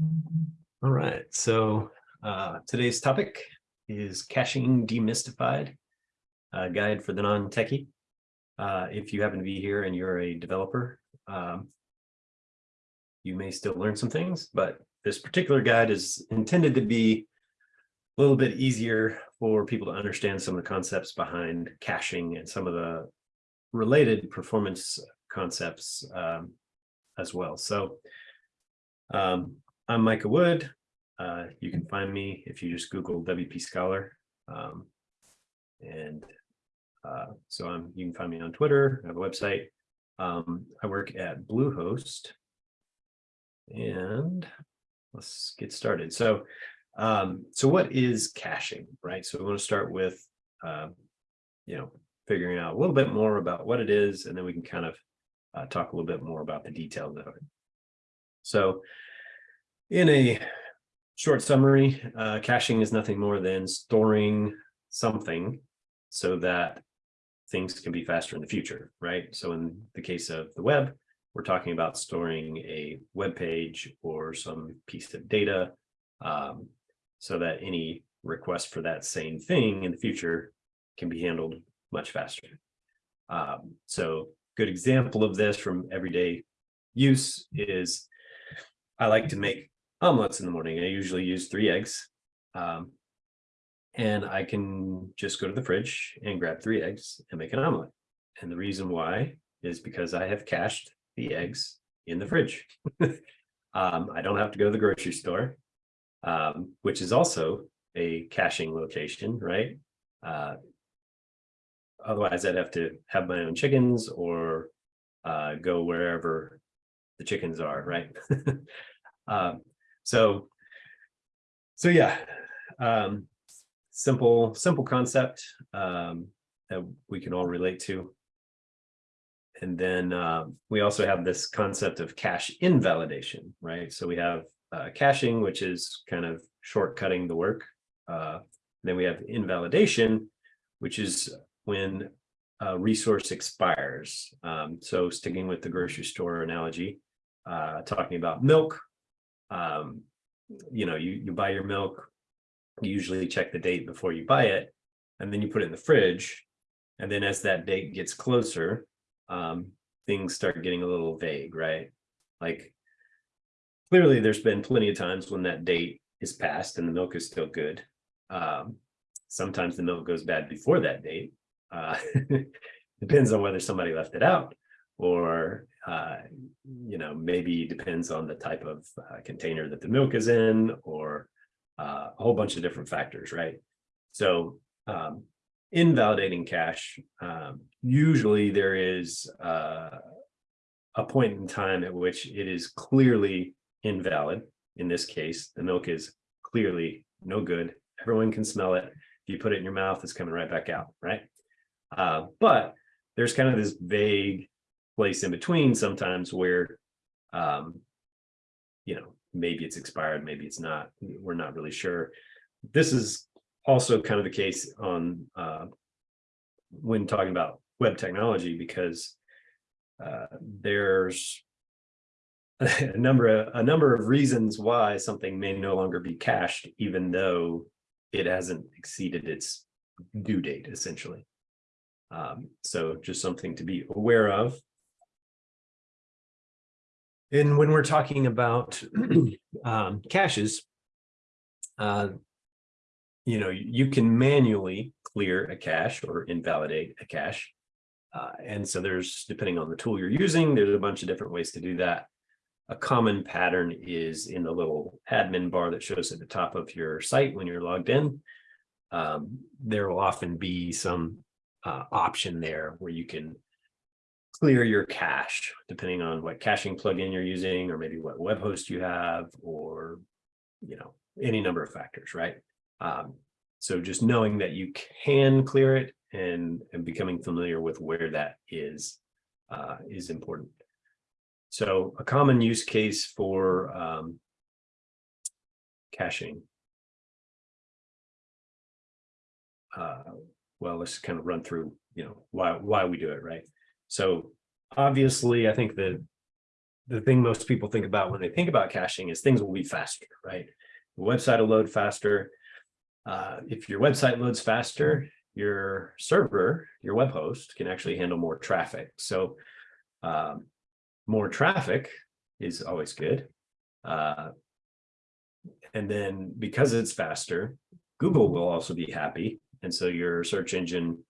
All right, so uh, today's topic is caching demystified, a guide for the non-techie. Uh, if you happen to be here and you're a developer, um, you may still learn some things, but this particular guide is intended to be a little bit easier for people to understand some of the concepts behind caching and some of the related performance concepts um, as well. So um, I'm Micah Wood. Uh, you can find me if you just Google WP Scholar. Um, and uh, so I'm, you can find me on Twitter, I have a website. Um, I work at Bluehost. And let's get started. So, um, so what is caching, right? So we want to start with, uh, you know, figuring out a little bit more about what it is, and then we can kind of uh, talk a little bit more about the details of it. So in a short summary, uh, caching is nothing more than storing something so that things can be faster in the future, right? So in the case of the web, we're talking about storing a web page or some piece of data um, so that any request for that same thing in the future can be handled much faster. Um, so good example of this from everyday use is I like to make omelets in the morning. I usually use three eggs. Um, and I can just go to the fridge and grab three eggs and make an omelet. And the reason why is because I have cached the eggs in the fridge. um, I don't have to go to the grocery store, um, which is also a caching location, right? Uh, otherwise, I'd have to have my own chickens or uh, go wherever the chickens are, right? um, so, so yeah, um, simple, simple concept um, that we can all relate to. And then uh, we also have this concept of cache invalidation, right? So we have uh, caching, which is kind of shortcutting the work. Uh, then we have invalidation, which is when a resource expires. Um, so sticking with the grocery store analogy, uh, talking about milk, um, you know, you, you buy your milk, you usually check the date before you buy it, and then you put it in the fridge. And then as that date gets closer, um, things start getting a little vague, right? Like clearly there's been plenty of times when that date is passed and the milk is still good. Um, sometimes the milk goes bad before that date. Uh, depends on whether somebody left it out or, uh, you know, maybe depends on the type of uh, container that the milk is in or uh, a whole bunch of different factors, right? So um, invalidating cache, um, usually there is uh, a point in time at which it is clearly invalid. In this case, the milk is clearly no good. Everyone can smell it. If you put it in your mouth, it's coming right back out, right? Uh, but there's kind of this vague place in between sometimes where, um, you know, maybe it's expired, maybe it's not. We're not really sure. This is also kind of the case on uh, when talking about web technology because uh, there's a number of a number of reasons why something may no longer be cached, even though it hasn't exceeded its due date, essentially. Um, so just something to be aware of. And when we're talking about um, caches, uh, you know, you can manually clear a cache or invalidate a cache. Uh, and so there's, depending on the tool you're using, there's a bunch of different ways to do that. A common pattern is in the little admin bar that shows at the top of your site when you're logged in. Um, there will often be some uh, option there where you can clear your cache, depending on what caching plugin you're using, or maybe what web host you have, or you know, any number of factors, right? Um, so just knowing that you can clear it and, and becoming familiar with where that is, uh, is important. So a common use case for um, caching. Uh, well, let's kind of run through, you know, why why we do it, right? So obviously, I think that the thing most people think about when they think about caching is things will be faster, right? The website will load faster. Uh, if your website loads faster, your server, your web host can actually handle more traffic. So um, more traffic is always good. Uh, and then because it's faster, Google will also be happy. And so your search engine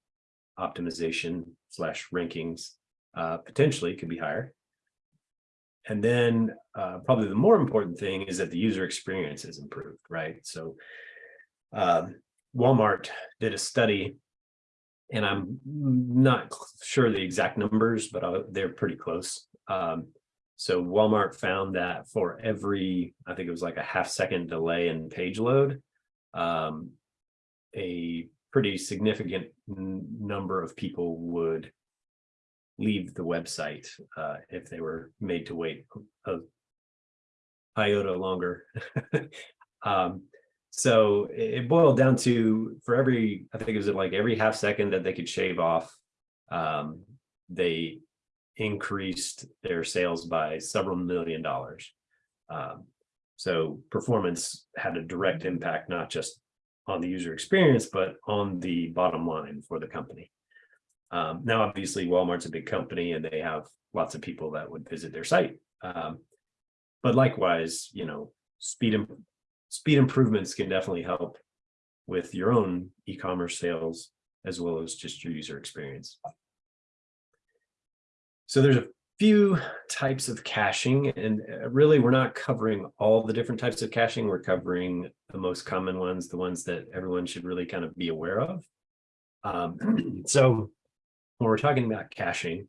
optimization slash rankings uh, potentially could be higher. And then uh, probably the more important thing is that the user experience is improved, right? So um, Walmart did a study and I'm not sure the exact numbers, but uh, they're pretty close. Um, so Walmart found that for every, I think it was like a half second delay in page load, um, a pretty significant number of people would leave the website uh, if they were made to wait a iota longer. um, so it boiled down to for every, I think it was like every half second that they could shave off, um, they increased their sales by several million dollars. Um, so performance had a direct impact, not just on the user experience, but on the bottom line for the company. Um, now, obviously, Walmart's a big company and they have lots of people that would visit their site. Um, but likewise, you know, speed and speed improvements can definitely help with your own e-commerce sales as well as just your user experience. So there's a few types of caching and uh, really we're not covering all the different types of caching. We're covering the most common ones, the ones that everyone should really kind of be aware of. Um, so when we're talking about caching,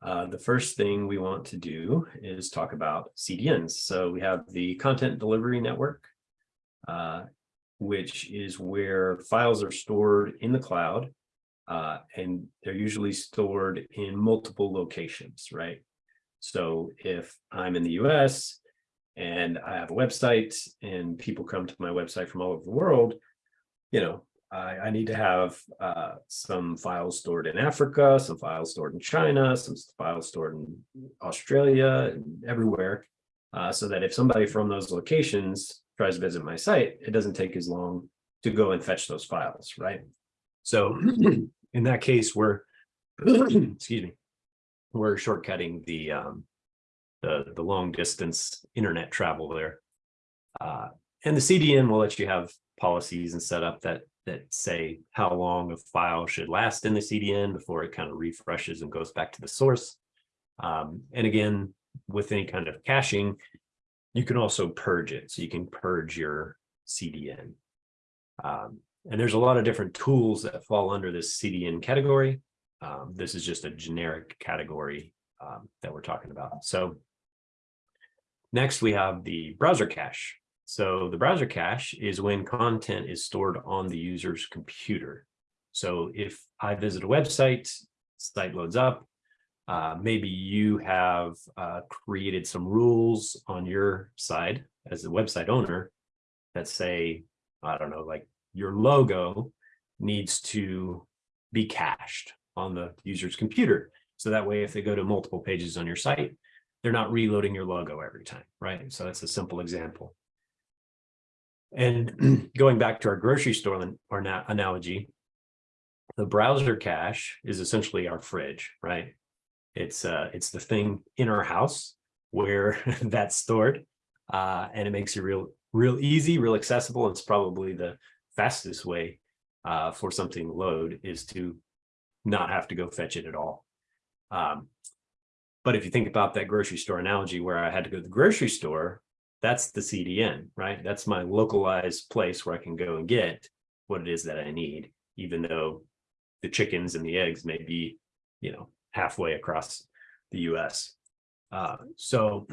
uh, the first thing we want to do is talk about CDNs. So we have the content delivery network, uh, which is where files are stored in the cloud. Uh, and they're usually stored in multiple locations, right? So if I'm in the US and I have a website and people come to my website from all over the world, you know, I, I need to have uh, some files stored in Africa, some files stored in China, some files stored in Australia, and everywhere, uh, so that if somebody from those locations tries to visit my site, it doesn't take as long to go and fetch those files, right? So in that case, we're, excuse me, we're shortcutting the, um, the, the long distance internet travel there. Uh, and the CDN will let you have policies and setup that that say how long a file should last in the CDN before it kind of refreshes and goes back to the source. Um, and again, with any kind of caching, you can also purge it. So you can purge your CDN. Um, and there's a lot of different tools that fall under this CDN category. Um, this is just a generic category um, that we're talking about. So next we have the browser cache. So the browser cache is when content is stored on the user's computer. So if I visit a website, site loads up, uh, maybe you have uh, created some rules on your side as a website owner that say, I don't know, like your logo needs to be cached on the user's computer. So that way, if they go to multiple pages on your site, they're not reloading your logo every time, right? So that's a simple example. And going back to our grocery store or analogy, the browser cache is essentially our fridge, right? It's uh, it's the thing in our house where that's stored, uh, and it makes it real, real easy, real accessible. It's probably the fastest way uh, for something load is to not have to go fetch it at all. Um, but if you think about that grocery store analogy where I had to go to the grocery store, that's the CDN, right? That's my localized place where I can go and get what it is that I need, even though the chickens and the eggs may be, you know, halfway across the US. Uh, so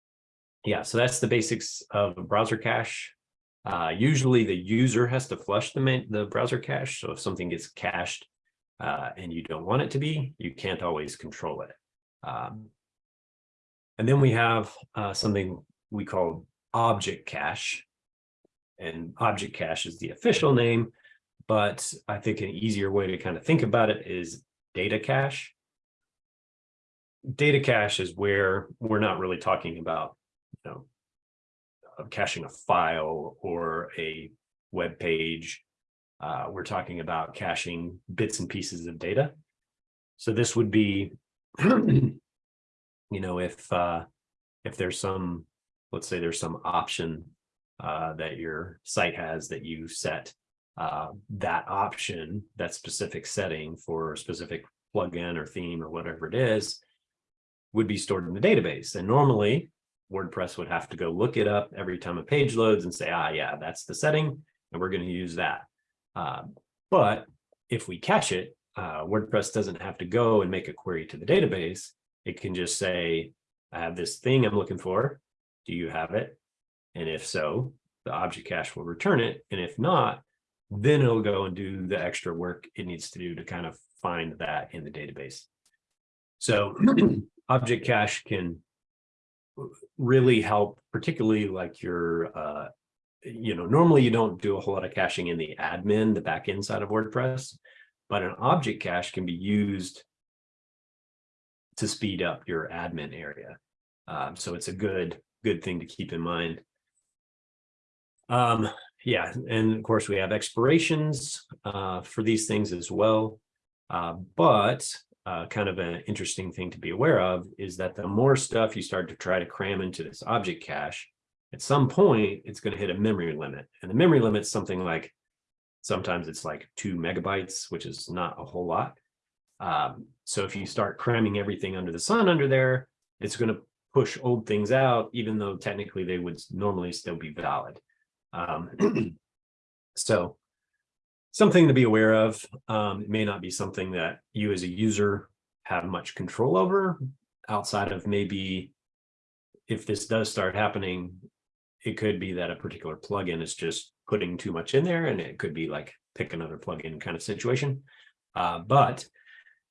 yeah, so that's the basics of browser cache. Uh, usually the user has to flush the, the browser cache. So if something gets cached uh, and you don't want it to be, you can't always control it. Um, and then we have uh, something we call object cache. And object cache is the official name, but I think an easier way to kind of think about it is data cache. data cache is where we're not really talking about, you know, uh, caching a file or a web page. Uh, we're talking about caching bits and pieces of data. So this would be, you know, if uh, if there's some, let's say there's some option uh, that your site has that you set uh, that option, that specific setting for a specific plugin or theme or whatever it is, would be stored in the database. And normally WordPress would have to go look it up every time a page loads and say, ah, yeah, that's the setting, and we're going to use that. Uh, but if we cache it, uh, WordPress doesn't have to go and make a query to the database. It can just say, I have this thing I'm looking for. Do you have it? And if so, the object cache will return it. And if not, then it'll go and do the extra work it needs to do to kind of find that in the database. So object cache can really help, particularly like your, uh, you know, normally you don't do a whole lot of caching in the admin, the back end side of WordPress, but an object cache can be used to speed up your admin area. Um, so it's a good, good thing to keep in mind. Um, yeah, and of course we have expirations uh, for these things as well. Uh, but uh, kind of an interesting thing to be aware of is that the more stuff you start to try to cram into this object cache, at some point it's going to hit a memory limit. And the memory limit is something like, sometimes it's like two megabytes, which is not a whole lot. Um, so if you start cramming everything under the sun under there, it's going to push old things out, even though technically they would normally still be valid. Um, so something to be aware of. Um, it may not be something that you as a user have much control over outside of maybe if this does start happening, it could be that a particular plugin is just putting too much in there and it could be like pick another plugin kind of situation. Uh, but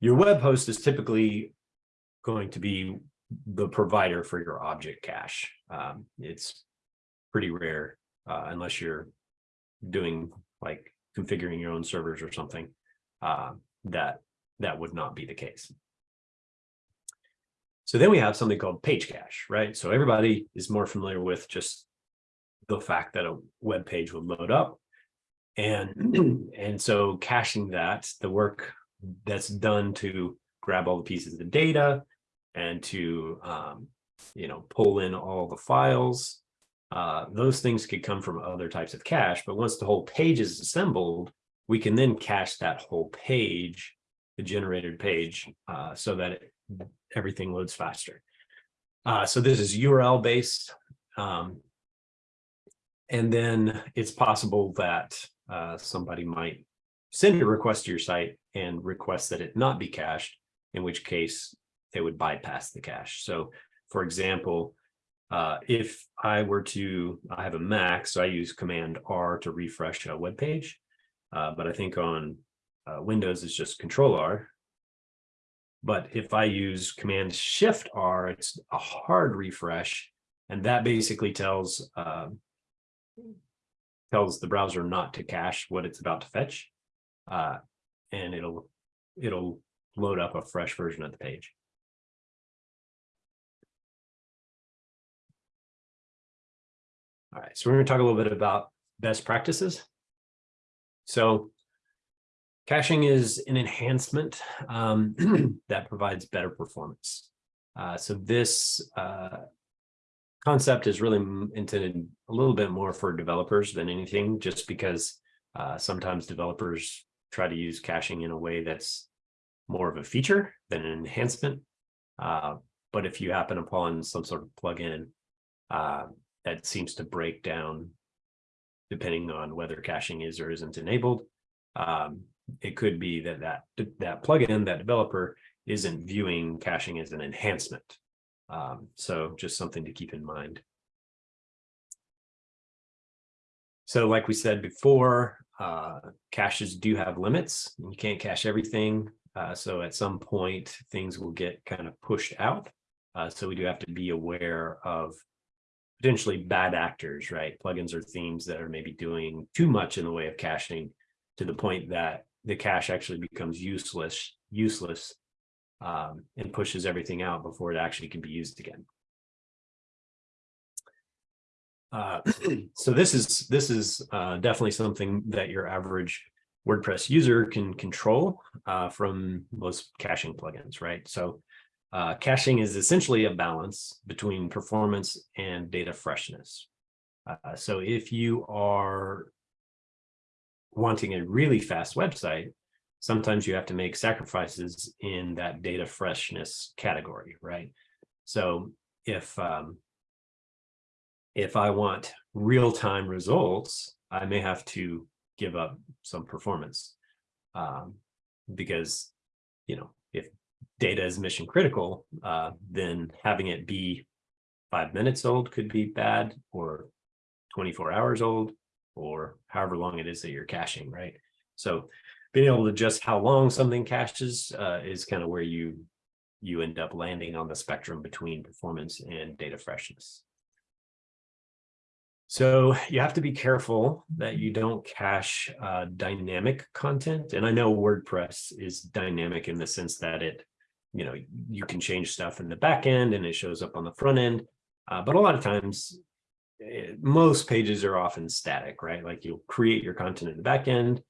your web host is typically going to be the provider for your object cache. Um, it's pretty rare uh, unless you're doing like configuring your own servers or something, uh, that that would not be the case. So then we have something called page cache, right? So everybody is more familiar with just the fact that a web page will load up. And, and so caching that, the work that's done to grab all the pieces of data and to, um, you know, pull in all the files uh, those things could come from other types of cache, but once the whole page is assembled, we can then cache that whole page, the generated page, uh, so that it, everything loads faster. Uh, so this is URL based. Um, and then it's possible that uh, somebody might send a request to your site and request that it not be cached, in which case they would bypass the cache. So for example, uh, if I were to, I have a Mac, so I use Command R to refresh a web page, uh, but I think on uh, Windows it's just Control R. But if I use Command Shift R, it's a hard refresh, and that basically tells um, tells the browser not to cache what it's about to fetch, uh, and it'll it'll load up a fresh version of the page. All right, so we're going to talk a little bit about best practices. So caching is an enhancement um, that provides better performance. Uh, so this uh, concept is really intended a little bit more for developers than anything, just because uh, sometimes developers try to use caching in a way that's more of a feature than an enhancement. Uh, but if you happen upon some sort of plugin uh, that seems to break down depending on whether caching is or isn't enabled. Um, it could be that, that that plugin, that developer isn't viewing caching as an enhancement. Um, so just something to keep in mind. So like we said before, uh, caches do have limits. You can't cache everything. Uh, so at some point, things will get kind of pushed out. Uh, so we do have to be aware of potentially bad actors, right? Plugins or themes that are maybe doing too much in the way of caching to the point that the cache actually becomes useless, useless um, and pushes everything out before it actually can be used again. Uh, so this is this is uh, definitely something that your average WordPress user can control uh, from most caching plugins, right? So uh, caching is essentially a balance between performance and data freshness. Uh, so if you are wanting a really fast website, sometimes you have to make sacrifices in that data freshness category, right? So if um, if I want real-time results, I may have to give up some performance um, because, you know, data is mission critical, uh, then having it be five minutes old could be bad or 24 hours old or however long it is that you're caching, right? So being able to adjust how long something caches uh, is kind of where you you end up landing on the spectrum between performance and data freshness. So you have to be careful that you don't cache uh, dynamic content. And I know WordPress is dynamic in the sense that it, you know, you can change stuff in the back end and it shows up on the front end. Uh, but a lot of times, it, eh, most pages are often static, right? Like you'll create your content in the back end.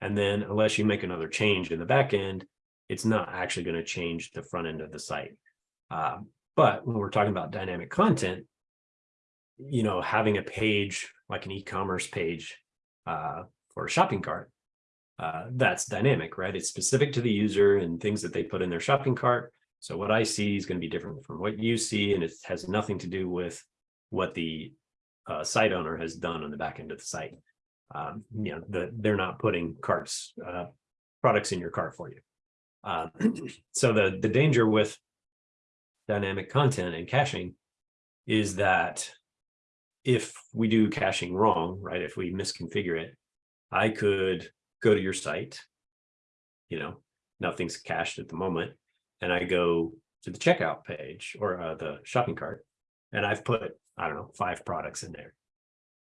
And then unless you make another change in the back end, it's not actually going to change the front end of the site. Uh, but when we're talking about dynamic content, you know, having a page like an e-commerce page uh, for a shopping cart, uh, that's dynamic, right? It's specific to the user and things that they put in their shopping cart. So what I see is going to be different from what you see, and it has nothing to do with what the uh, site owner has done on the back end of the site. Um, you know, the, they're not putting carts, uh, products in your cart for you. Uh, so the, the danger with dynamic content and caching is that if we do caching wrong, right, if we misconfigure it, I could go to your site, you know, nothing's cached at the moment, and I go to the checkout page or uh, the shopping cart, and I've put, I don't know, five products in there.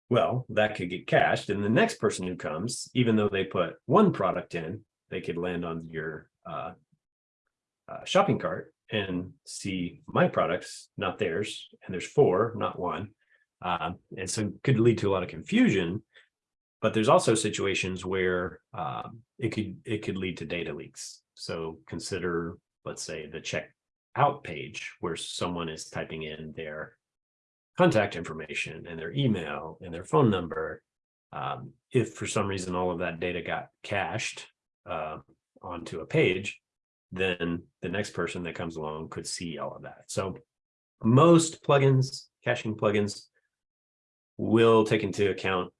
Well, that could get cached, and the next person who comes, even though they put one product in, they could land on your uh, uh, shopping cart and see my products, not theirs, and there's four, not one, um, and so could lead to a lot of confusion. But there's also situations where um, it could it could lead to data leaks. So consider, let's say, the check out page where someone is typing in their contact information and their email and their phone number. Um, if for some reason all of that data got cached uh, onto a page, then the next person that comes along could see all of that. So most plugins, caching plugins, will take into account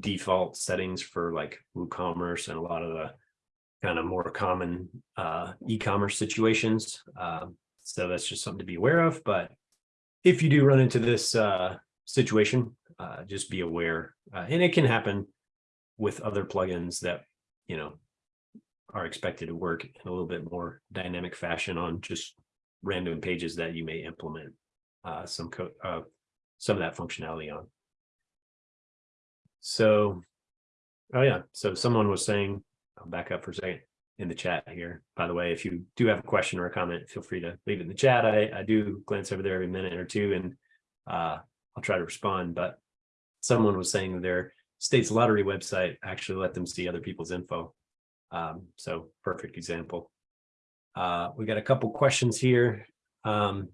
default settings for like WooCommerce and a lot of the kind of more common uh, e-commerce situations. Uh, so that's just something to be aware of. But if you do run into this uh, situation, uh, just be aware. Uh, and it can happen with other plugins that, you know, are expected to work in a little bit more dynamic fashion on just random pages that you may implement uh, some code, some of that functionality on. So, oh yeah, so someone was saying, I'll back up for a second in the chat here. By the way, if you do have a question or a comment, feel free to leave it in the chat. I, I do glance over there every minute or two and uh, I'll try to respond, but someone was saying their state's lottery website actually let them see other people's info. Um, so perfect example. Uh, we got a couple questions here. Um,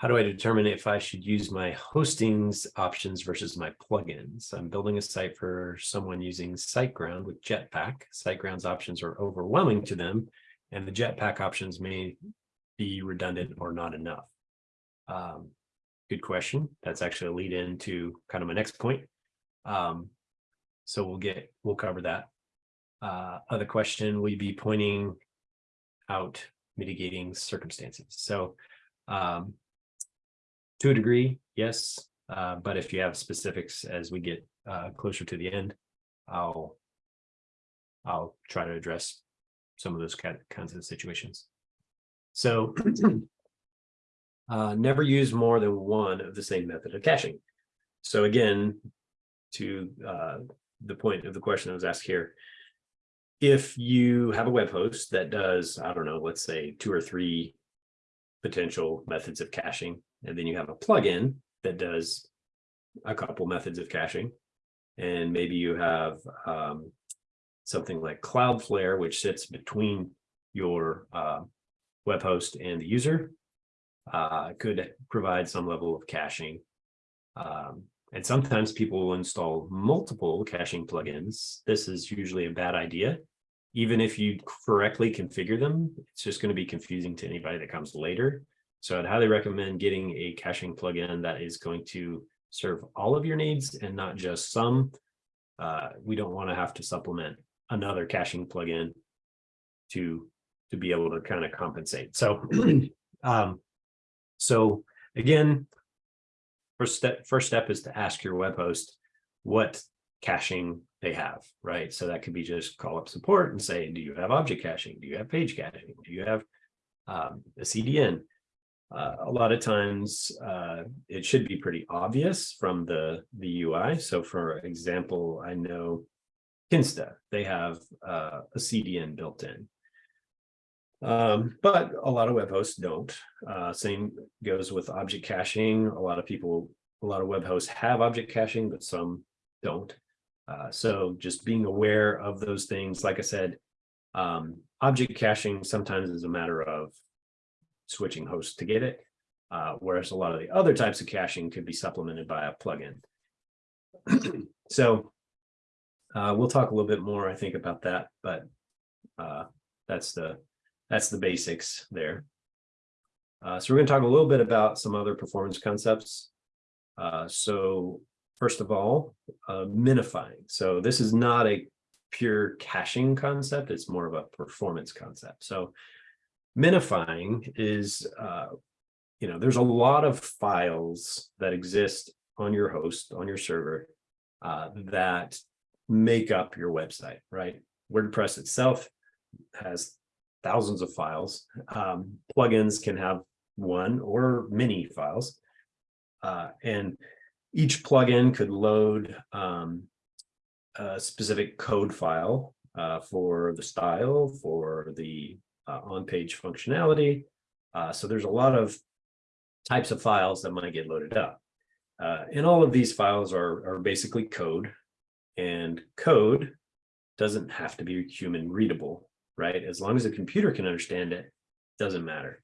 how do I determine if I should use my hostings options versus my plugins? I'm building a site for someone using SiteGround with Jetpack. SiteGround's options are overwhelming to them, and the Jetpack options may be redundant or not enough. Um, good question. That's actually a lead into kind of my next point. Um, so we'll get, we'll cover that. Uh, other question, will you be pointing out mitigating circumstances? So um, to a degree, yes. Uh, but if you have specifics as we get uh, closer to the end, I'll I'll try to address some of those kinds of situations. So uh, never use more than one of the same method of caching. So again, to uh, the point of the question that was asked here, if you have a web host that does, I don't know, let's say two or three potential methods of caching, and then you have a plugin that does a couple methods of caching, and maybe you have um, something like Cloudflare, which sits between your uh, web host and the user, uh, could provide some level of caching. Um, and sometimes people will install multiple caching plugins. This is usually a bad idea. Even if you correctly configure them, it's just going to be confusing to anybody that comes later. So I'd highly recommend getting a caching plugin that is going to serve all of your needs and not just some. Uh, we don't want to have to supplement another caching plugin to to be able to kind of compensate. So, um, so again, first step first step is to ask your web host what caching they have, right? So that could be just call up support and say, do you have object caching? Do you have page caching? Do you have um, a CDN? Uh, a lot of times uh, it should be pretty obvious from the, the UI. So for example, I know Kinsta, they have uh, a CDN built in. Um, but a lot of web hosts don't. Uh, same goes with object caching. A lot of people, a lot of web hosts have object caching, but some don't. Uh, so just being aware of those things, like I said, um, object caching sometimes is a matter of switching hosts to get it, uh, whereas a lot of the other types of caching could be supplemented by a plugin. so uh, we'll talk a little bit more, I think, about that, but uh, that's the that's the basics there. Uh, so we're going to talk a little bit about some other performance concepts. Uh, so first of all, uh, minifying. So this is not a pure caching concept. It's more of a performance concept. So minifying is, uh, you know, there's a lot of files that exist on your host, on your server, uh, that make up your website, right? WordPress itself has thousands of files. Um, plugins can have one or many files. Uh, and each plugin could load um, a specific code file uh, for the style, for the uh, on-page functionality. Uh, so there's a lot of types of files that might get loaded up. Uh, and all of these files are, are basically code and code doesn't have to be human readable, right? As long as a computer can understand it, doesn't matter.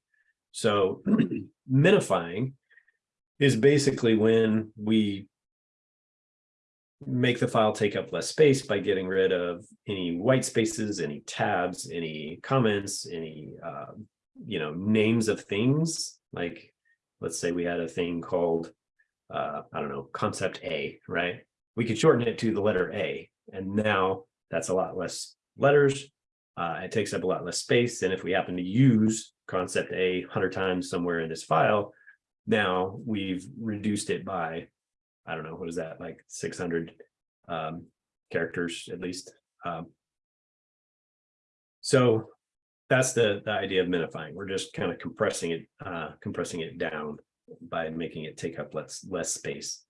So minifying is basically when we make the file take up less space by getting rid of any white spaces, any tabs, any comments, any, uh, you know, names of things. Like, let's say we had a thing called, uh, I don't know, concept A, right? We could shorten it to the letter A, and now that's a lot less letters. Uh, it takes up a lot less space. And if we happen to use concept A 100 times somewhere in this file, now we've reduced it by, I don't know, what is that, like 600 um, characters at least. Um, so that's the, the idea of minifying. We're just kind of compressing it, uh, compressing it down by making it take up less, less space.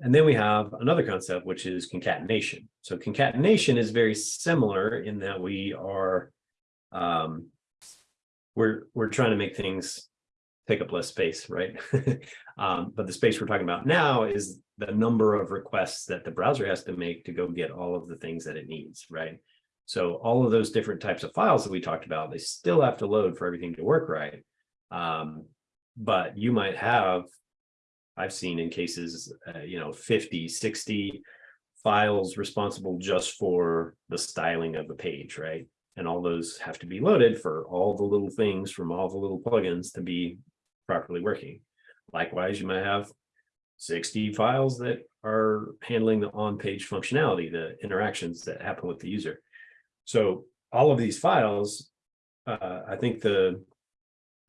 And then we have another concept, which is concatenation. So concatenation is very similar in that we are um, we're we're trying to make things take up less space, right? um, but the space we're talking about now is the number of requests that the browser has to make to go get all of the things that it needs, right? So all of those different types of files that we talked about, they still have to load for everything to work right. Um, but you might have, I've seen in cases, uh, you know, 50, 60 files responsible just for the styling of the page, right? and all those have to be loaded for all the little things from all the little plugins to be properly working. Likewise, you might have 60 files that are handling the on-page functionality, the interactions that happen with the user. So all of these files, uh, I think the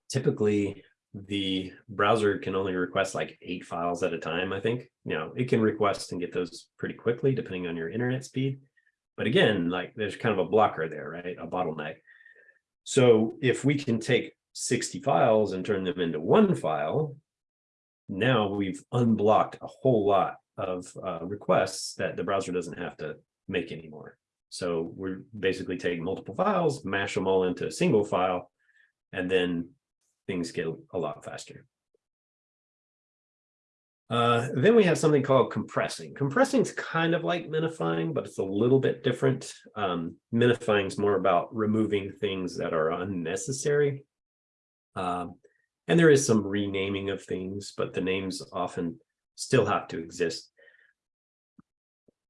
typically the browser can only request like eight files at a time, I think. You know, it can request and get those pretty quickly depending on your internet speed. But again, like there's kind of a blocker there, right? A bottleneck. So if we can take 60 files and turn them into one file, now we've unblocked a whole lot of uh, requests that the browser doesn't have to make anymore. So we're basically taking multiple files, mash them all into a single file, and then things get a lot faster. Uh, then we have something called compressing. Compressing is kind of like minifying, but it's a little bit different. Um, minifying is more about removing things that are unnecessary. Um, and there is some renaming of things, but the names often still have to exist.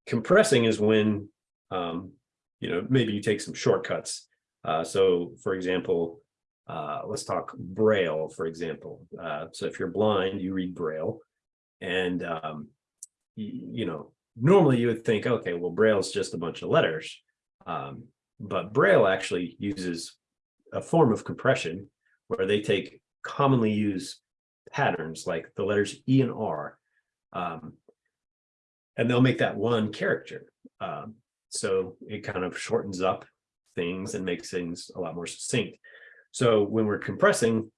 Compressing is when, um, you know, maybe you take some shortcuts. Uh, so for example, uh, let's talk Braille, for example. Uh, so if you're blind, you read Braille. And, um, you, know, normally you would think, okay, well, Braille is just a bunch of letters. Um, but Braille actually uses a form of compression where they take commonly use patterns like the letters E and R, um, and they'll make that one character. Um, so it kind of shortens up things and makes things a lot more succinct. So when we're compressing,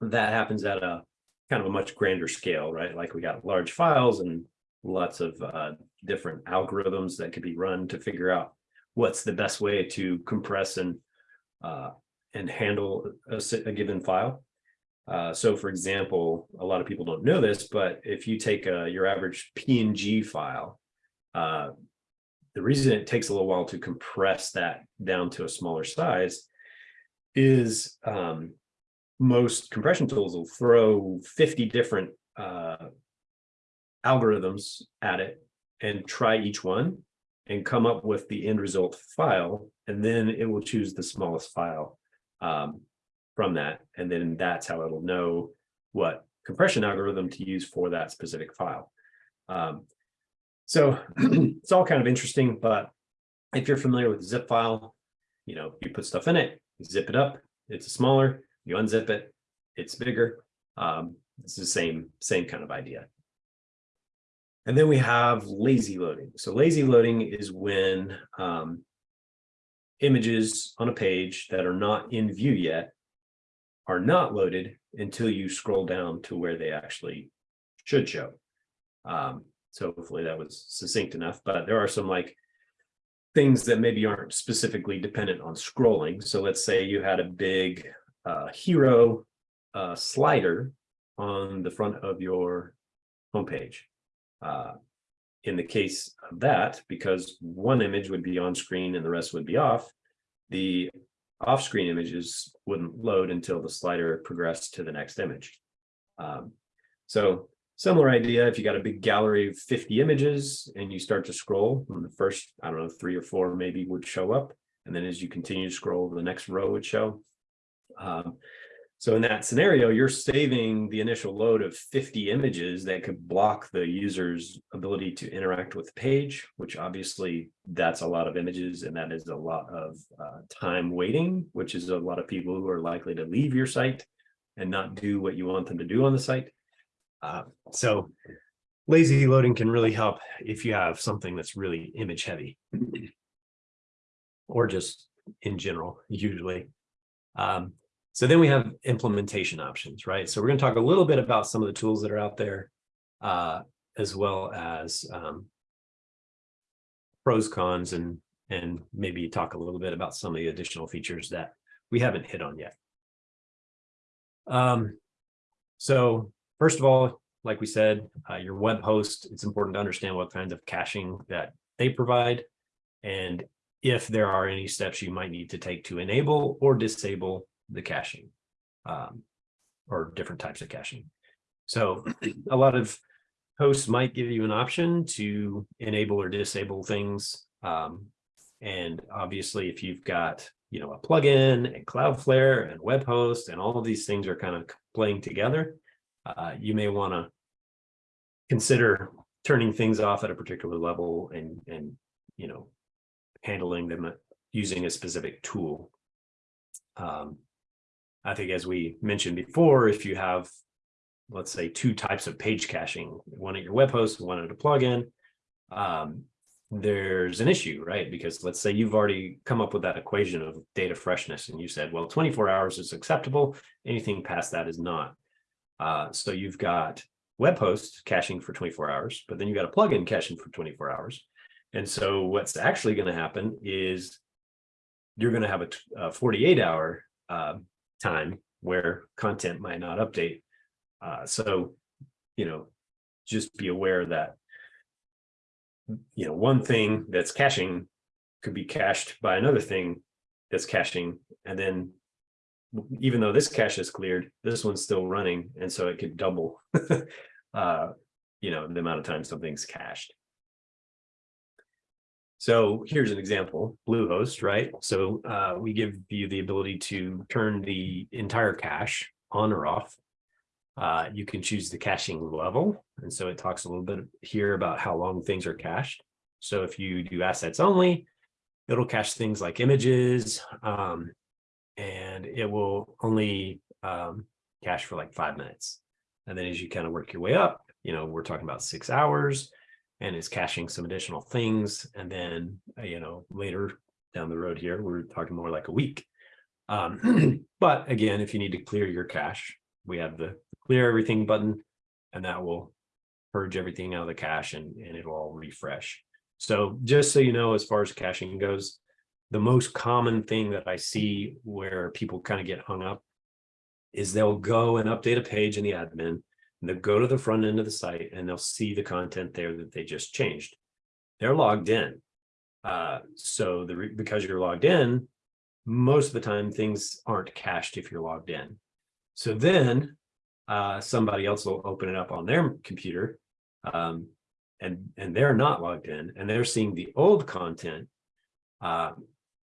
that happens at a kind of a much grander scale, right? Like we got large files and lots of uh, different algorithms that could be run to figure out what's the best way to compress and uh, and handle a, a given file. Uh, so for example, a lot of people don't know this, but if you take a, your average PNG file, uh, the reason it takes a little while to compress that down to a smaller size is um, most compression tools will throw 50 different uh, algorithms at it and try each one and come up with the end result file, and then it will choose the smallest file um, from that. And then that's how it'll know what compression algorithm to use for that specific file. Um, so it's all kind of interesting, but if you're familiar with zip file, you know, you put stuff in it, zip it up, it's smaller, you unzip it, it's bigger. Um, it's the same, same kind of idea. And then we have lazy loading. So lazy loading is when um, images on a page that are not in view yet are not loaded until you scroll down to where they actually should show. Um, so hopefully that was succinct enough, but there are some like things that maybe aren't specifically dependent on scrolling. So let's say you had a big uh, hero uh, slider on the front of your homepage. Uh, in the case of that, because one image would be on screen and the rest would be off, the off-screen images wouldn't load until the slider progressed to the next image. Um, so similar idea, if you got a big gallery of 50 images and you start to scroll, the first, I don't know, three or four maybe would show up. And then as you continue to scroll, the next row would show. Um, so in that scenario, you're saving the initial load of 50 images that could block the user's ability to interact with the page, which obviously that's a lot of images and that is a lot of uh, time waiting, which is a lot of people who are likely to leave your site and not do what you want them to do on the site. Uh, so lazy loading can really help if you have something that's really image heavy or just in general, usually. Um, so then we have implementation options, right? So we're going to talk a little bit about some of the tools that are out there, uh, as well as um, pros, cons, and and maybe talk a little bit about some of the additional features that we haven't hit on yet. Um, so first of all, like we said, uh, your web host, it's important to understand what kinds of caching that they provide and if there are any steps you might need to take to enable or disable the caching um, or different types of caching. So a lot of hosts might give you an option to enable or disable things. Um, and obviously, if you've got you know a plugin and Cloudflare and web host and all of these things are kind of playing together, uh, you may want to consider turning things off at a particular level and and you know handling them using a specific tool. Um, I think as we mentioned before, if you have, let's say, two types of page caching, one at your web host, one at a plugin, um, there's an issue, right? Because let's say you've already come up with that equation of data freshness and you said, well, 24 hours is acceptable. Anything past that is not. Uh, so you've got web host caching for 24 hours, but then you've got a plugin caching for 24 hours. And so what's actually going to happen is you're going to have a 48 hour uh, time where content might not update. Uh, so, you know, just be aware that, you know, one thing that's caching could be cached by another thing that's caching. And then even though this cache is cleared, this one's still running. And so it could double, uh, you know, the amount of time something's cached. So here's an example, Bluehost, right? So uh, we give you the ability to turn the entire cache on or off. Uh, you can choose the caching level. And so it talks a little bit here about how long things are cached. So if you do assets only, it'll cache things like images, um, and it will only um, cache for like five minutes. And then as you kind of work your way up, you know, we're talking about six hours, and is caching some additional things. And then, uh, you know, later down the road here, we're talking more like a week. Um, but again, if you need to clear your cache, we have the clear everything button, and that will purge everything out of the cache and, and it'll all refresh. So just so you know, as far as caching goes, the most common thing that I see where people kind of get hung up is they'll go and update a page in the admin they'll go to the front end of the site and they'll see the content there that they just changed. They're logged in. Uh, so the because you're logged in, most of the time things aren't cached if you're logged in. So then uh, somebody else will open it up on their computer um, and, and they're not logged in and they're seeing the old content. Uh,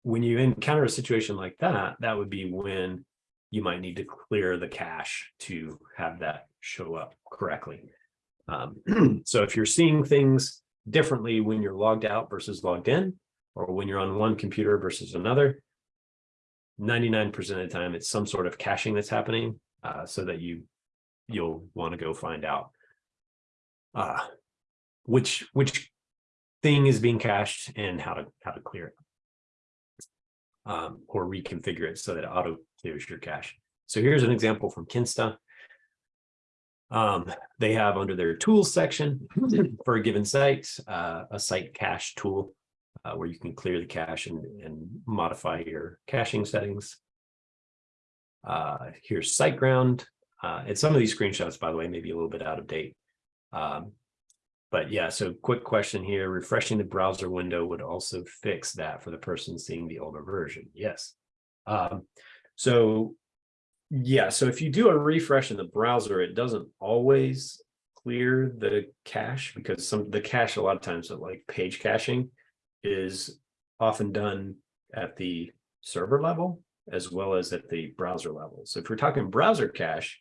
when you encounter a situation like that, that would be when you might need to clear the cache to have that show up correctly. Um, so if you're seeing things differently when you're logged out versus logged in, or when you're on one computer versus another, 99% of the time it's some sort of caching that's happening uh, so that you you'll want to go find out uh, which which thing is being cached and how to how to clear it um, or reconfigure it so that it auto clears your cache. So here's an example from Kinsta. Um, they have under their tools section for a given site, uh, a site cache tool uh, where you can clear the cache and, and modify your caching settings. Uh, here's SiteGround. Uh, and some of these screenshots, by the way, may be a little bit out of date. Um, but yeah, so quick question here, refreshing the browser window would also fix that for the person seeing the older version. Yes. Um, so yeah, so if you do a refresh in the browser, it doesn't always clear the cache because some the cache a lot of times like page caching is often done at the server level as well as at the browser level. So if we're talking browser cache,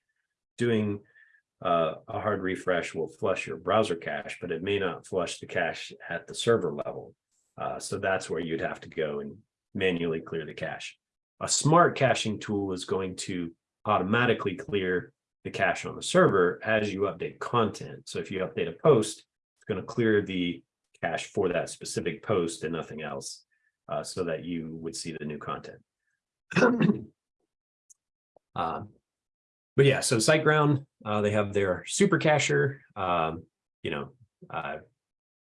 doing uh, a hard refresh will flush your browser cache, but it may not flush the cache at the server level. Uh, so that's where you'd have to go and manually clear the cache. A smart caching tool is going to automatically clear the cache on the server as you update content. So if you update a post, it's going to clear the cache for that specific post and nothing else uh, so that you would see the new content. um, but yeah, so SiteGround, uh, they have their super cacher. Um, you know, I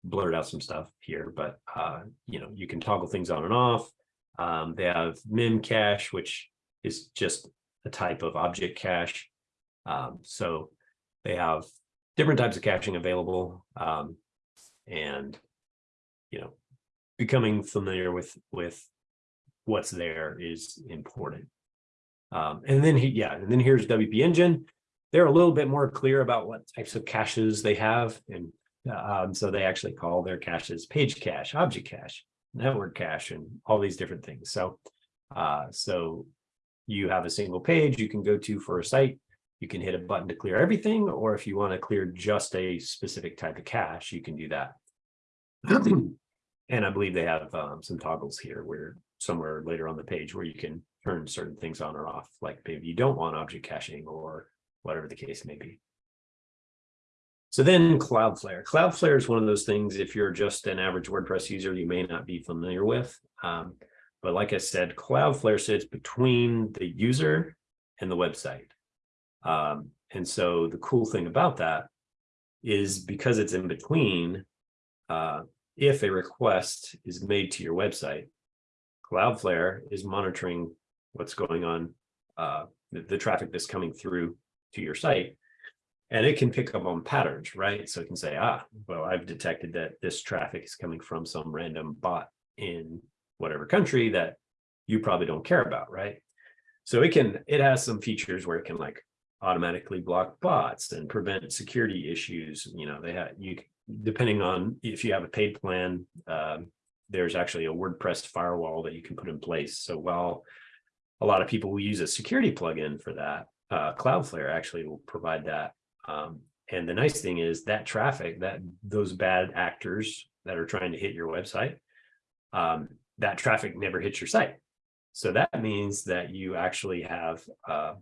blurred out some stuff here, but uh, you know, you can toggle things on and off. Um, they have Memcache, which is just a type of object cache. Um, so they have different types of caching available. Um, and, you know, becoming familiar with, with what's there is important. Um, and then, he, yeah, and then here's WP Engine. They're a little bit more clear about what types of caches they have. And um, so they actually call their caches page cache, object cache, network cache, and all these different things. So, uh, so you have a single page you can go to for a site. You can hit a button to clear everything, or if you want to clear just a specific type of cache, you can do that. and I believe they have um, some toggles here where somewhere later on the page where you can turn certain things on or off, like maybe you don't want object caching or whatever the case may be. So then Cloudflare. Cloudflare is one of those things, if you're just an average WordPress user, you may not be familiar with. Um, but like I said, Cloudflare sits between the user and the website. Um, and so the cool thing about that is because it's in between, uh, if a request is made to your website, Cloudflare is monitoring what's going on, uh, the, the traffic that's coming through to your site. And it can pick up on patterns, right? So it can say, ah, well, I've detected that this traffic is coming from some random bot in whatever country that you probably don't care about, right? So it can, it has some features where it can like automatically block bots and prevent security issues. You know, they have you depending on if you have a paid plan, um, there's actually a WordPress firewall that you can put in place. So while a lot of people will use a security plugin for that, uh, Cloudflare actually will provide that. Um, and the nice thing is that traffic, that those bad actors that are trying to hit your website, um, that traffic never hits your site. So that means that you actually have uh,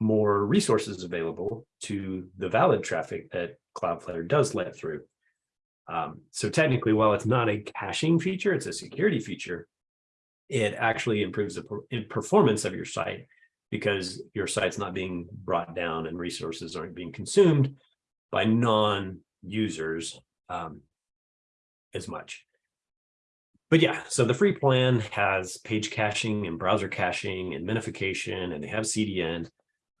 more resources available to the valid traffic that Cloudflare does let through. Um, so technically, while it's not a caching feature, it's a security feature, it actually improves the performance of your site because your site's not being brought down and resources aren't being consumed by non-users um, as much. But yeah, so the free plan has page caching and browser caching and minification, and they have CDN.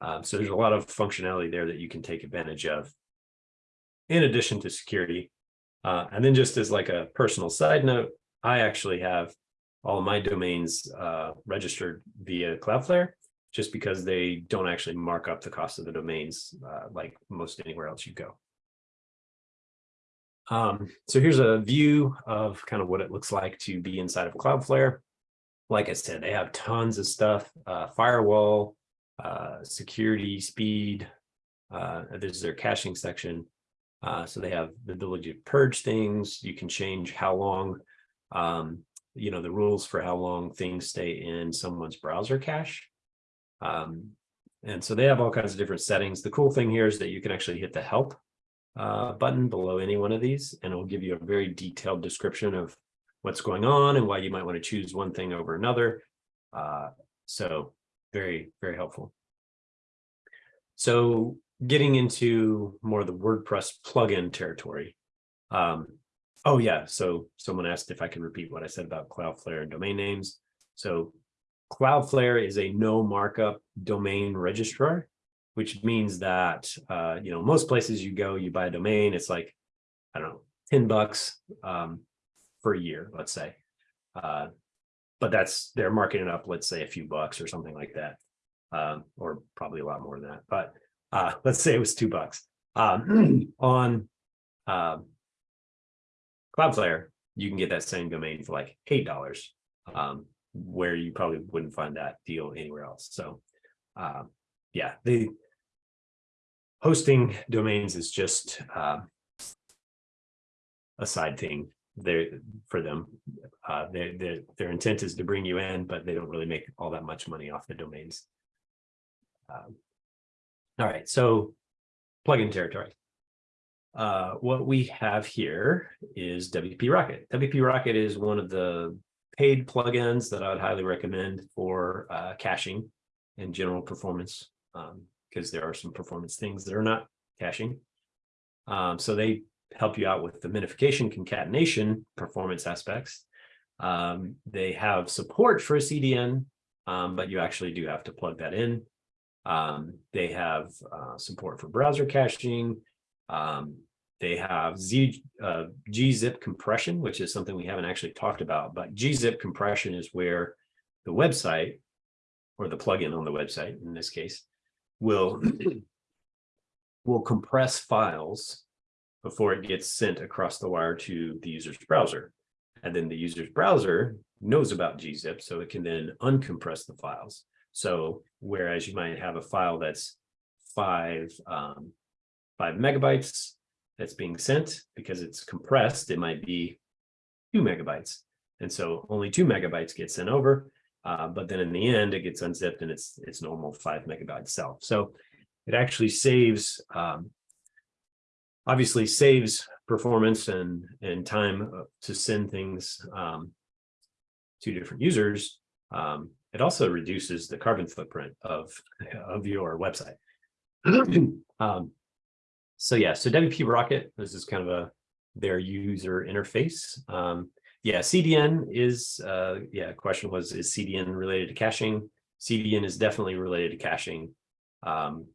Um, so there's a lot of functionality there that you can take advantage of in addition to security. Uh, and then just as like a personal side note, I actually have all of my domains uh, registered via Cloudflare just because they don't actually mark up the cost of the domains uh, like most anywhere else you go. Um, so here's a view of kind of what it looks like to be inside of Cloudflare. Like I said, they have tons of stuff, uh, firewall, uh, security, speed. Uh, this is their caching section. Uh, so they have the ability to purge things. You can change how long, um, you know, the rules for how long things stay in someone's browser cache. Um, and so they have all kinds of different settings. The cool thing here is that you can actually hit the help uh, button below any one of these, and it will give you a very detailed description of what's going on and why you might want to choose one thing over another. Uh, so very, very helpful. So getting into more of the WordPress plugin territory. Um, oh yeah, so someone asked if I can repeat what I said about Cloudflare and domain names. So Cloudflare is a no markup domain registrar which means that, uh, you know, most places you go, you buy a domain, it's like, I don't know, 10 bucks um, for a year, let's say. Uh, but that's, they're marking it up, let's say a few bucks or something like that, um, or probably a lot more than that. But uh, let's say it was two bucks. Um, on uh, Cloudflare, you can get that same domain for like $8, um, where you probably wouldn't find that deal anywhere else. So uh, yeah, the hosting domains is just uh, a side thing there for them. Uh, they, they, their intent is to bring you in, but they don't really make all that much money off the domains. Um, all right, so plugin territory. Uh, what we have here is WP Rocket. WP Rocket is one of the paid plugins that I would highly recommend for uh, caching and general performance um, because there are some performance things that are not caching. Um, so they help you out with the minification concatenation performance aspects. Um, they have support for a CDN, um, but you actually do have to plug that in. Um, they have uh, support for browser caching. Um, they have Z, uh, gzip compression, which is something we haven't actually talked about, but gzip compression is where the website or the plugin on the website in this case will will compress files before it gets sent across the wire to the user's browser. And then the user's browser knows about gzip, so it can then uncompress the files. So whereas you might have a file that's five, um, five megabytes that's being sent because it's compressed, it might be two megabytes. And so only two megabytes get sent over. Uh, but then in the end, it gets unzipped and it's it's normal five megabyte self. So it actually saves, um, obviously saves performance and and time uh, to send things um, to different users. Um, it also reduces the carbon footprint of of your website. um, so yeah, so WP Rocket, this is kind of a their user interface. Um, yeah, CDN is, uh, yeah, question was, is CDN related to caching? CDN is definitely related to caching. Um,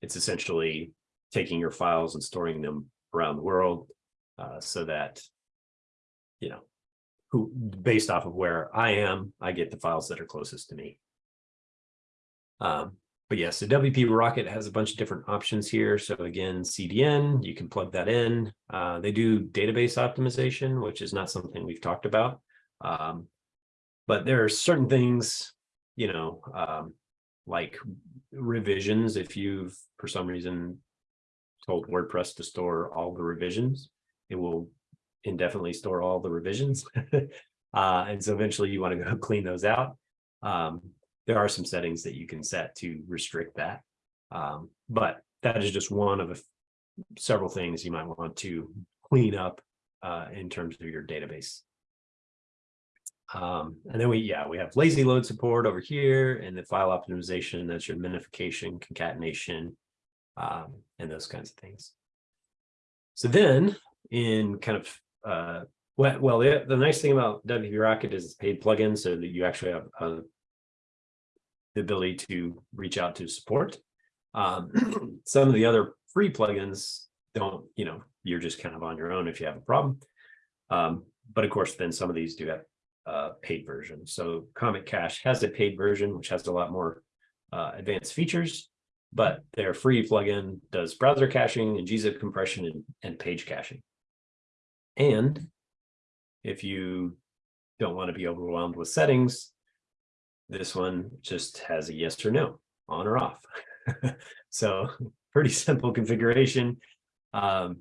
it's essentially taking your files and storing them around the world uh, so that, you know, who based off of where I am, I get the files that are closest to me. Um, but yeah, so WP Rocket has a bunch of different options here. So again, CDN, you can plug that in. Uh, they do database optimization, which is not something we've talked about. Um, but there are certain things, you know, um, like revisions. If you've, for some reason, told WordPress to store all the revisions, it will indefinitely store all the revisions. uh, and so eventually you want to go clean those out. Um, there are some settings that you can set to restrict that. Um, but that is just one of a, several things you might want to clean up uh, in terms of your database. Um, and then we, yeah, we have lazy load support over here and the file optimization, that's your minification, concatenation, um, and those kinds of things. So then in kind of, uh, well, the, the nice thing about WP Rocket is it's paid plugin so that you actually have a the ability to reach out to support. Um, some of the other free plugins don't, you know, you're just kind of on your own if you have a problem. Um, but of course, then some of these do have uh, paid versions. So Comet Cache has a paid version, which has a lot more uh, advanced features, but their free plugin does browser caching and gzip compression and, and page caching. And if you don't want to be overwhelmed with settings, this one just has a yes or no, on or off. so pretty simple configuration. Um,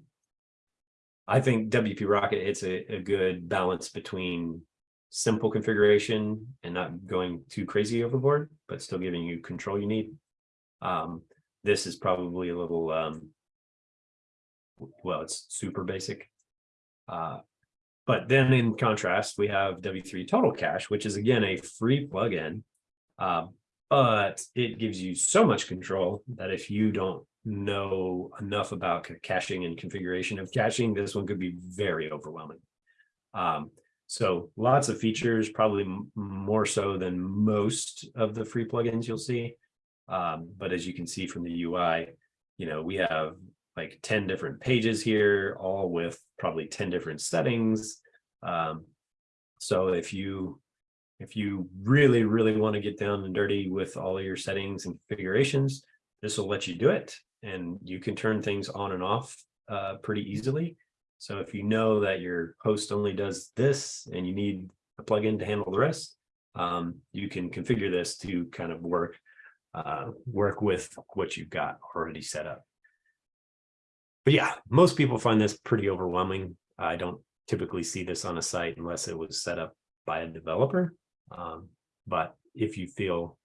I think WP Rocket hits a, a good balance between simple configuration and not going too crazy overboard, but still giving you control you need. Um, this is probably a little, um, well, it's super basic. Uh, but then in contrast, we have W3 Total Cache, which is again a free plugin, uh, but it gives you so much control that if you don't know enough about caching and configuration of caching, this one could be very overwhelming. Um, so lots of features, probably more so than most of the free plugins you'll see. Um, but as you can see from the UI, you know, we have like 10 different pages here, all with probably 10 different settings. Um, so if you if you really, really want to get down and dirty with all of your settings and configurations, this will let you do it. And you can turn things on and off uh, pretty easily. So if you know that your host only does this and you need a plugin to handle the rest, um, you can configure this to kind of work uh, work with what you've got already set up. But yeah, most people find this pretty overwhelming. I don't typically see this on a site unless it was set up by a developer. Um, but if you feel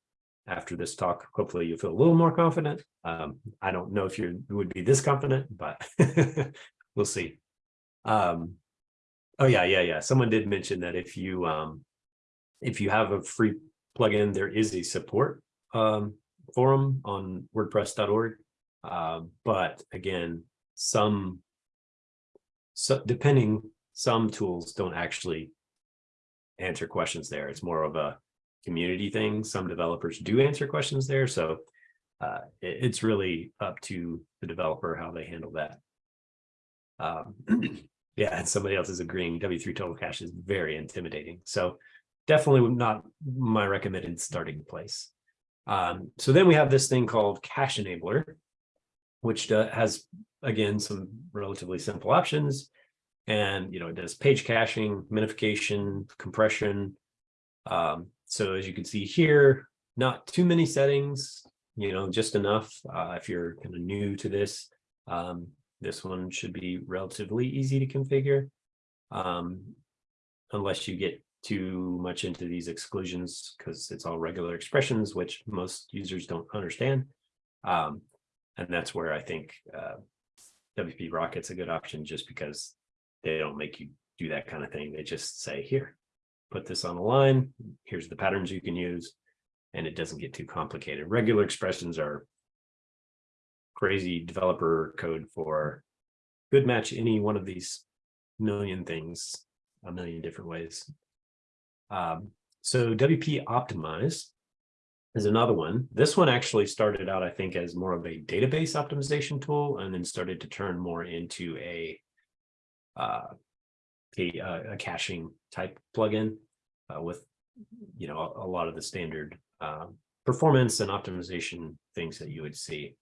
after this talk, hopefully you feel a little more confident. Um, I don't know if you would be this confident, but we'll see. Um, oh yeah, yeah, yeah. Someone did mention that if you um, if you have a free plugin, there is a support um, forum on WordPress.org. Uh, but again, some so depending some tools don't actually answer questions there. It's more of a community thing. Some developers do answer questions there. So uh, it, it's really up to the developer how they handle that. Um, yeah, and somebody else is agreeing W3 Total Cache is very intimidating. So definitely not my recommended starting place. Um, so then we have this thing called Cache Enabler, which has, again, some relatively simple options. And, you know, it does page caching, minification, compression. Um, so as you can see here, not too many settings, you know, just enough. Uh, if you're kind of new to this, um, this one should be relatively easy to configure. Um, unless you get too much into these exclusions because it's all regular expressions, which most users don't understand. Um, and that's where I think uh, WP Rocket's a good option just because they don't make you do that kind of thing. They just say, here, put this on a line. Here's the patterns you can use. And it doesn't get too complicated. Regular expressions are crazy developer code for could match any one of these million things, a million different ways. Um, so WP Optimize is another one. This one actually started out, I think, as more of a database optimization tool and then started to turn more into a uh, a, a caching type plugin uh, with, you know, a, a, lot of the standard uh, performance and optimization things that you would see.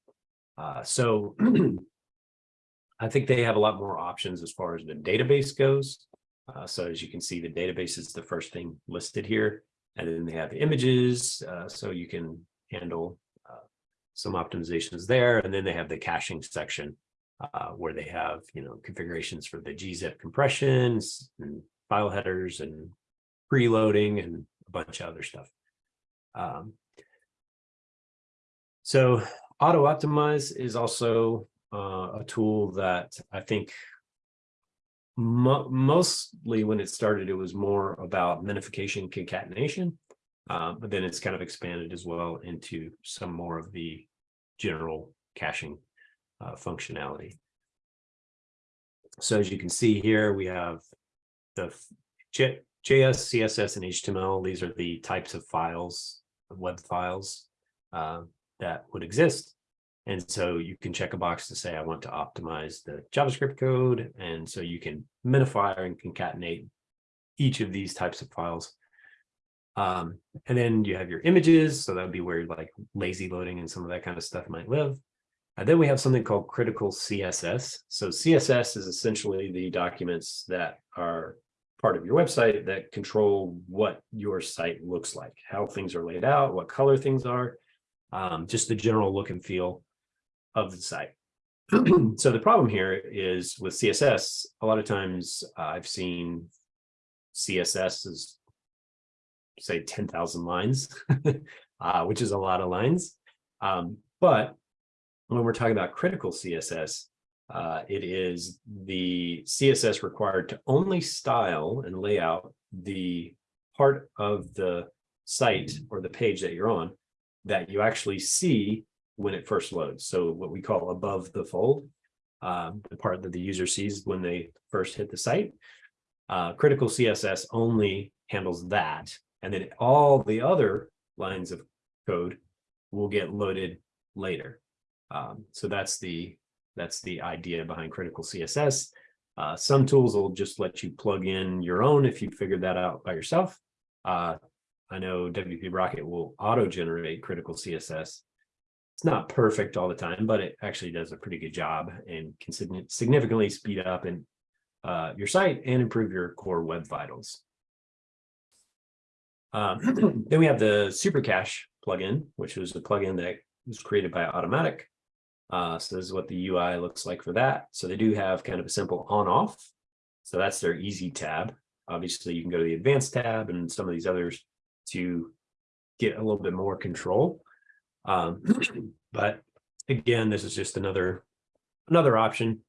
Uh, so I think they have a lot more options as far as the database goes. Uh, so as you can see, the database is the first thing listed here. And then they have images, uh, so you can handle uh, some optimizations there. And then they have the caching section uh, where they have, you know, configurations for the gzip compressions and file headers and preloading and a bunch of other stuff. Um, so Autoptimize is also uh, a tool that I think mo mostly when it started, it was more about minification concatenation, uh, but then it's kind of expanded as well into some more of the general caching uh, functionality. So as you can see here, we have the J JS, CSS, and HTML. These are the types of files, web files uh, that would exist. And so you can check a box to say, I want to optimize the JavaScript code. And so you can minify and concatenate each of these types of files. Um, and then you have your images. So that would be where like lazy loading and some of that kind of stuff might live. And then we have something called critical CSS. So CSS is essentially the documents that are part of your website that control what your site looks like, how things are laid out, what color things are, um, just the general look and feel of the site. so the problem here is with CSS, a lot of times uh, I've seen CSS is say 10,000 lines, uh, which is a lot of lines. Um, but when we're talking about critical CSS, uh, it is the CSS required to only style and lay out the part of the site or the page that you're on that you actually see when it first loads. So what we call above the fold, uh, the part that the user sees when they first hit the site. Uh, critical CSS only handles that. And then all the other lines of code will get loaded later. Um, so that's the that's the idea behind critical CSS. Uh, some tools will just let you plug in your own if you figured that out by yourself. Uh, I know WP Rocket will auto-generate critical CSS it's not perfect all the time, but it actually does a pretty good job and can significantly speed up and uh, your site and improve your core web vitals. Um, then we have the Super Cache plugin, which was a plugin that was created by Automattic. Uh, so this is what the UI looks like for that. So they do have kind of a simple on-off. So that's their easy tab. Obviously, you can go to the advanced tab and some of these others to get a little bit more control. Um, but again, this is just another another option.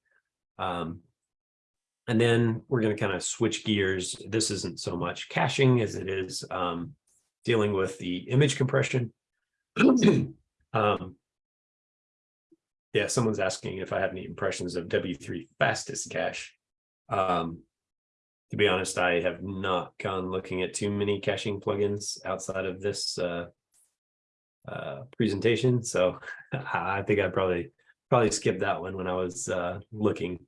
Um, and then we're going to kind of switch gears. This isn't so much caching as it is um, dealing with the image compression. um, yeah, someone's asking if I have any impressions of W3 fastest cache. Um, to be honest, I have not gone looking at too many caching plugins outside of this uh, uh, presentation. So I think I probably probably skipped that one when I was uh, looking.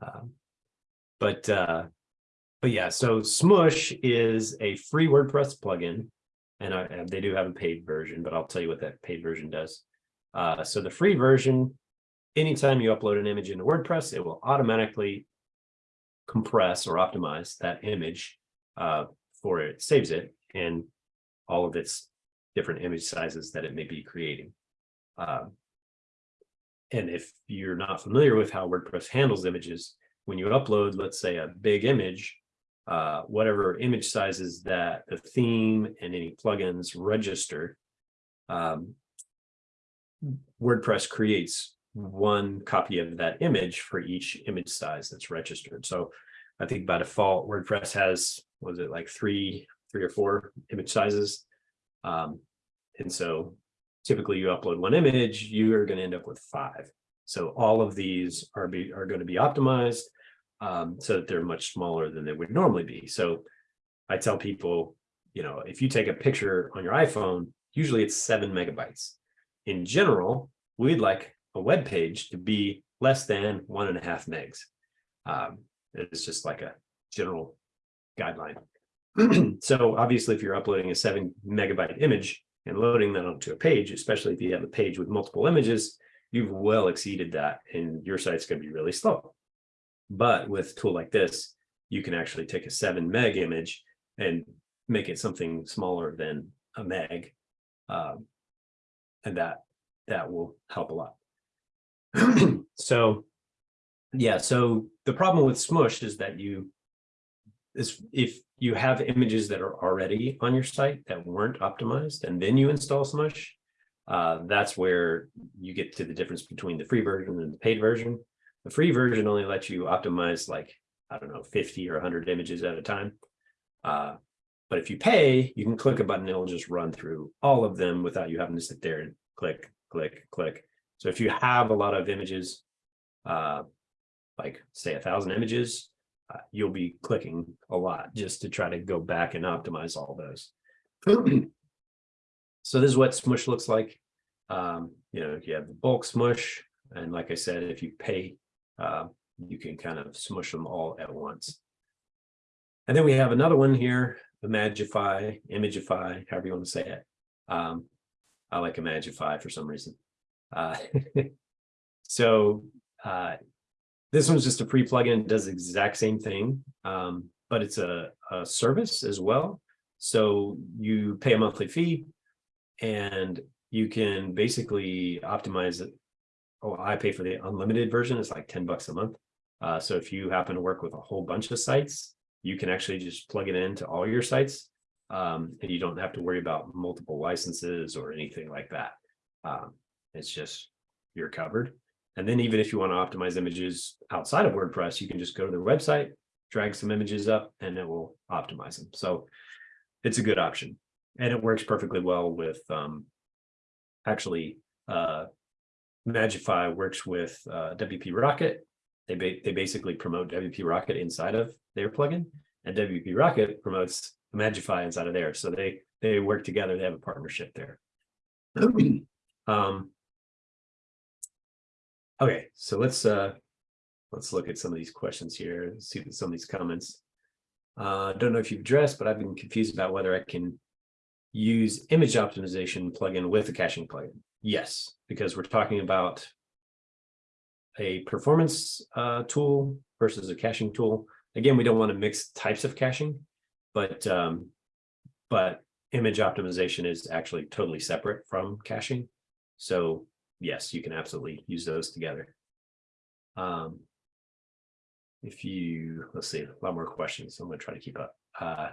Um, but uh, but yeah, so Smush is a free WordPress plugin, and, I, they do have a paid version, but I'll tell you what that paid version does. Uh, so the free version, anytime you upload an image into WordPress, it will automatically compress or optimize that image uh, for it saves it and all of its different image sizes that it may be creating. Um, and if you're not familiar with how WordPress handles images, when you upload, let's say, a big image, uh, whatever image sizes that the theme and any plugins register, um, WordPress creates one copy of that image for each image size that's registered. So I think by default, WordPress has, was it like three, three or four image sizes? Um, and so typically you upload one image, you are going to end up with five. So all of these are, be, are going to be optimized Um, so that they're much smaller than they would normally be. So I tell people, you know, if you take a picture on your iPhone, usually it's seven megabytes. In general, we'd like a web page to be less than one and a half megs. Um, it's just like a general guideline. so obviously, if you're uploading a seven megabyte image and loading that onto a page, especially if you have a page with multiple images, you've well exceeded that and your site's going to be really slow. But with a tool like this, you can actually take a seven meg image and make it something smaller than a meg. Um, and that that will help a lot. so yeah, so the problem with Smush is that you is if you have images that are already on your site that weren't optimized and then you install Smush, uh, that's where you get to the difference between the free version and the paid version. The free version only lets you optimize like, I don't know, 50 or 100 images at a time. Uh, but if you pay, you can click a button, and it'll just run through all of them without you having to sit there and click, click, click. So if you have a lot of images, uh, like say a thousand images, uh, you'll be clicking a lot just to try to go back and optimize all those. so this is what Smush looks like. Um, you know, you have the bulk Smush, and like I said, if you pay, uh, you can kind of smush them all at once. And then we have another one here, Imagify, Imagify, however you want to say it. Um, I like Imagify for some reason. Uh, so uh, this one's just a free plugin, it does the exact same thing, um, but it's a, a service as well. So you pay a monthly fee and you can basically optimize it. Oh, I pay for the unlimited version, it's like 10 bucks a month. Uh, so if you happen to work with a whole bunch of sites, you can actually just plug it into all your sites um, and you don't have to worry about multiple licenses or anything like that. Um, it's just you're covered. And then even if you want to optimize images outside of WordPress, you can just go to their website, drag some images up, and it will optimize them. So it's a good option. And it works perfectly well with um, actually uh, Magify works with uh, WP Rocket. They, ba they basically promote WP Rocket inside of their plugin, and WP Rocket promotes Magify inside of there. So they they work together. They have a partnership there. um, Okay, so let's uh let's look at some of these questions here, see some of these comments. Uh, don't know if you've addressed, but I've been confused about whether I can use image optimization plugin with a caching plugin. Yes, because we're talking about a performance uh, tool versus a caching tool. Again, we don't want to mix types of caching, but um, but image optimization is actually totally separate from caching. So yes, you can absolutely use those together. Um, if you, let's see, a lot more questions. So I'm going to try to keep up. Uh,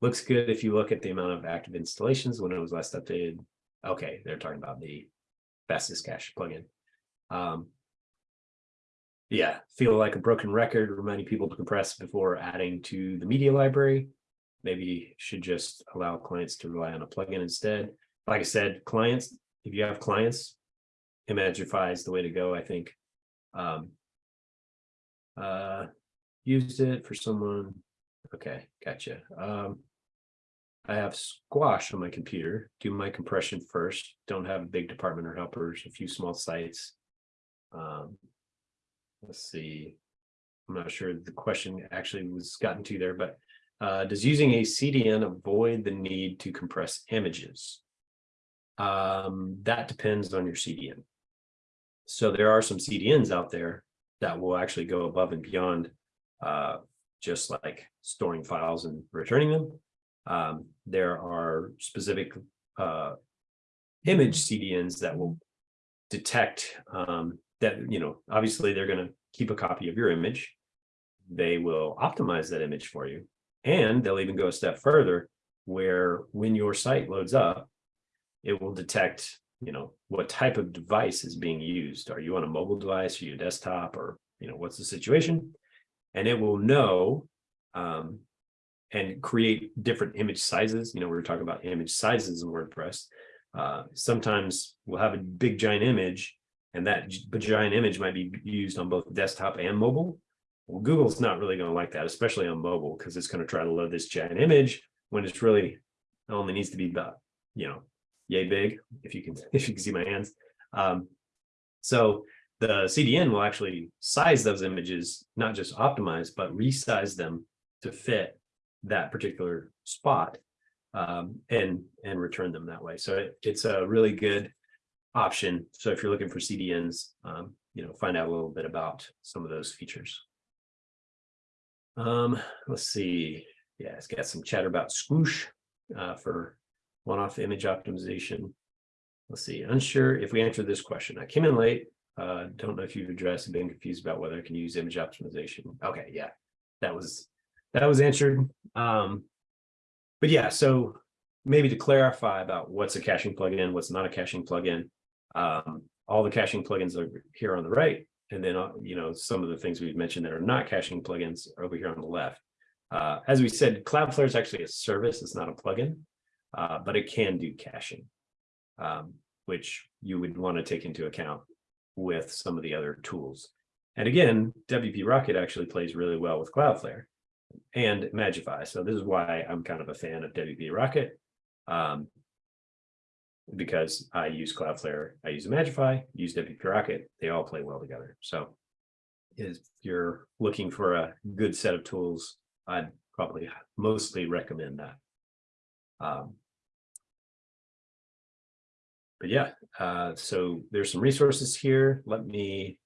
looks good if you look at the amount of active installations when it was last updated. Okay, they're talking about the fastest cache plugin. Um, yeah, feel like a broken record, reminding people to compress before adding to the media library. Maybe should just allow clients to rely on a plugin instead. Like I said, clients, if you have clients, Imagify is the way to go, I think. Um, uh, used it for someone. Okay, gotcha. Um, I have Squoosh on my computer, do my compression first, don't have a big department or helpers, a few small sites. Um, let's see. I'm not sure the question actually was gotten to there, but uh, does using a CDN avoid the need to compress images? Um, that depends on your CDN. So there are some CDNs out there that will actually go above and beyond uh, just like storing files and returning them. Um, there are specific uh, image CDNs that will detect um, that, you know, obviously they're going to keep a copy of your image. They will optimize that image for you. And they'll even go a step further where when your site loads up, it will detect you know, what type of device is being used. Are you on a mobile device? Are you a desktop or, you know, what's the situation? And it will know um, and create different image sizes. You know, we were talking about image sizes in WordPress. Uh, sometimes we'll have a big giant image and that giant image might be used on both desktop and mobile. Well, Google's not really going to like that, especially on mobile, because it's going to try to load this giant image when it's really only needs to be about, you know, yay big, if you can, if you can see my hands. Um, so the CDN will actually size those images, not just optimize, but resize them to fit that particular spot um, and and return them that way. So it, it's a really good option. So if you're looking for CDNs, um, you know, find out a little bit about some of those features. Um, let's see. Yeah, it's got some chatter about Squoosh uh, for one-off image optimization. Let's see, unsure if we answered this question. I came in late. Uh, don't know if you've addressed and been confused about whether I can use image optimization. Okay, yeah, that was that was answered. Um, but yeah, so maybe to clarify about what's a caching plugin, what's not a caching plugin. Um, all the caching plugins are here on the right, and then uh, you know some of the things we've mentioned that are not caching plugins are over here on the left. Uh, as we said, Cloudflare is actually a service; it's not a plugin, uh, but it can do caching, um, which you would want to take into account with some of the other tools. And again, WP Rocket actually plays really well with Cloudflare and Magify. So this is why I'm kind of a fan of WP Rocket. Um, because I use Cloudflare, I use Magify, use WP Rocket, they all play well together. So if you're looking for a good set of tools, I'd probably mostly recommend that. Um, but yeah, uh, so there's some resources here. Let me,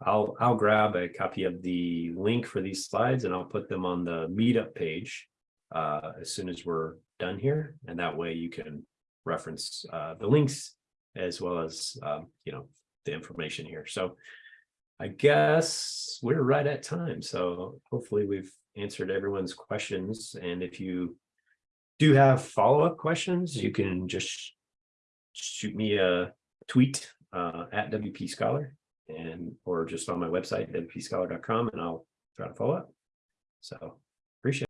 I'll, I'll grab a copy of the link for these slides and I'll put them on the meetup page uh, as soon as we're done here. And that way you can reference uh, the links as well as, um, you know, the information here. So I guess we're right at time. So hopefully we've answered everyone's questions. And if you do have follow-up questions, you can just shoot me a tweet uh, at WP Scholar and or just on my website, wpscholar.com, and I'll try to follow up. So appreciate it.